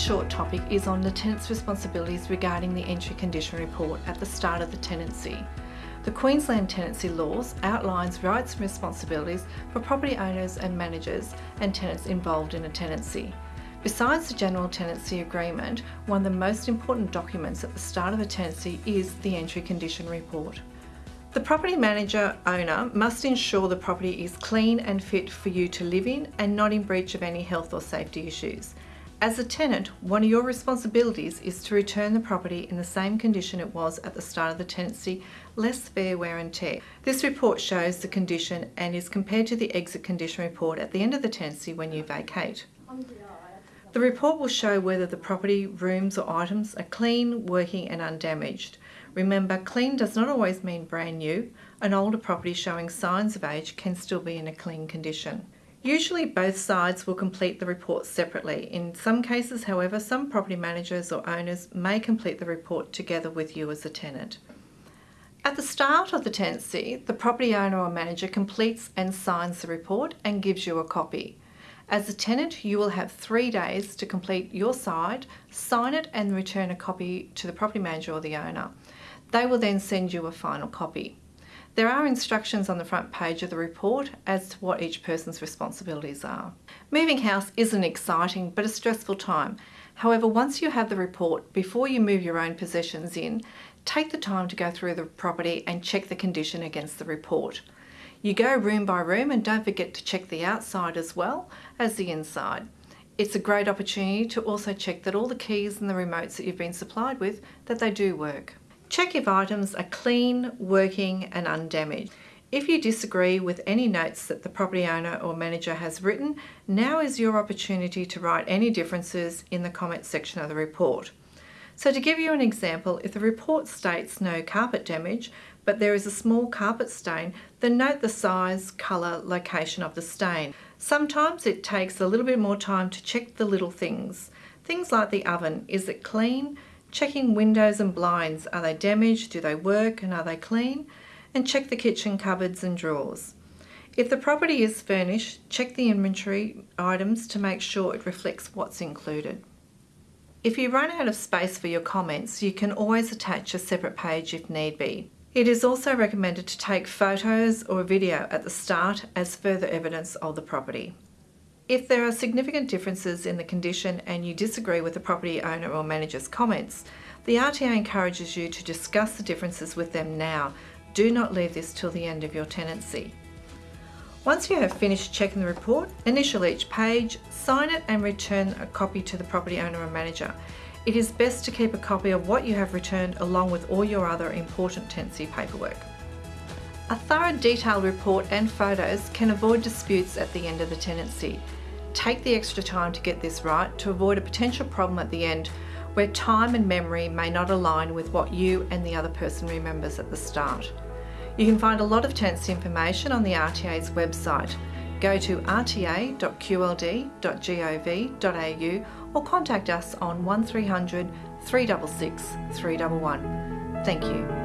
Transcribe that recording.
short topic is on the tenant's responsibilities regarding the entry condition report at the start of the tenancy. The Queensland Tenancy Laws outlines rights and responsibilities for property owners and managers and tenants involved in a tenancy. Besides the General Tenancy Agreement, one of the most important documents at the start of a tenancy is the Entry Condition Report. The property manager owner must ensure the property is clean and fit for you to live in and not in breach of any health or safety issues. As a tenant, one of your responsibilities is to return the property in the same condition it was at the start of the tenancy, less fair wear and tear. This report shows the condition and is compared to the exit condition report at the end of the tenancy when you vacate. The report will show whether the property, rooms or items are clean, working and undamaged. Remember, clean does not always mean brand new. An older property showing signs of age can still be in a clean condition. Usually both sides will complete the report separately. In some cases, however, some property managers or owners may complete the report together with you as a tenant. At the start of the tenancy, the property owner or manager completes and signs the report and gives you a copy. As a tenant, you will have three days to complete your side, sign it and return a copy to the property manager or the owner. They will then send you a final copy. There are instructions on the front page of the report as to what each person's responsibilities are. Moving house is an exciting but a stressful time. However, once you have the report, before you move your own possessions in, take the time to go through the property and check the condition against the report. You go room by room and don't forget to check the outside as well as the inside. It's a great opportunity to also check that all the keys and the remotes that you've been supplied with, that they do work. Check if items are clean, working and undamaged. If you disagree with any notes that the property owner or manager has written, now is your opportunity to write any differences in the comment section of the report. So to give you an example, if the report states no carpet damage, but there is a small carpet stain, then note the size, colour, location of the stain. Sometimes it takes a little bit more time to check the little things. Things like the oven, is it clean? Checking windows and blinds, are they damaged, do they work and are they clean? And check the kitchen cupboards and drawers. If the property is furnished, check the inventory items to make sure it reflects what's included. If you run out of space for your comments, you can always attach a separate page if need be. It is also recommended to take photos or video at the start as further evidence of the property. If there are significant differences in the condition and you disagree with the property owner or manager's comments, the RTA encourages you to discuss the differences with them now. Do not leave this till the end of your tenancy. Once you have finished checking the report, initial each page, sign it and return a copy to the property owner or manager. It is best to keep a copy of what you have returned along with all your other important tenancy paperwork. A thorough detailed report and photos can avoid disputes at the end of the tenancy. Take the extra time to get this right to avoid a potential problem at the end where time and memory may not align with what you and the other person remembers at the start. You can find a lot of tenancy information on the RTA's website. Go to rta.qld.gov.au or contact us on 1300 366 311. Thank you.